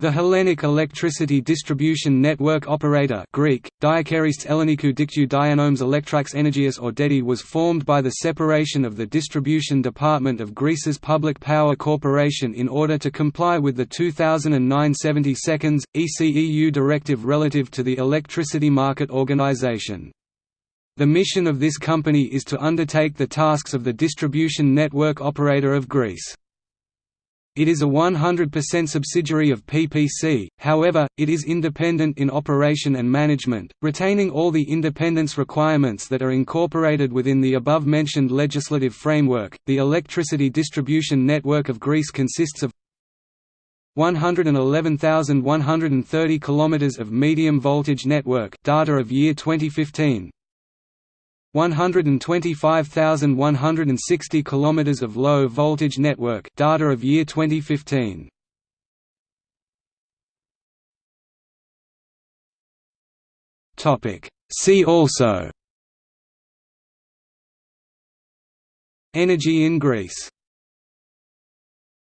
The Hellenic Electricity Distribution Network Operator Greek, Diakeristes Ellenikou Diktou Dianomes Electrax or DEDI was formed by the separation of the Distribution Department of Greece's Public Power Corporation in order to comply with the 2009 72nd, ECEU directive relative to the electricity market organization. The mission of this company is to undertake the tasks of the distribution network operator of Greece. It is a 100% subsidiary of PPC, however, it is independent in operation and management, retaining all the independence requirements that are incorporated within the above-mentioned legislative framework. The electricity distribution network of Greece consists of 111,130 kilometers of medium voltage network data of year 2015 125,160 kilometers of low voltage network data of year 2015 topic. See also. Energy in Greece